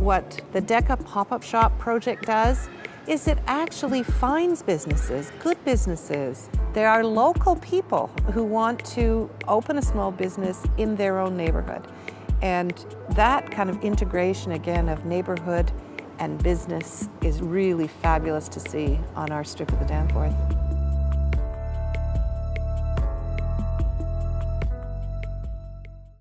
What the DECA pop-up shop project does is it actually finds businesses, good businesses. There are local people who want to open a small business in their own neighborhood. And that kind of integration, again, of neighborhood and business is really fabulous to see on our strip of the Danforth.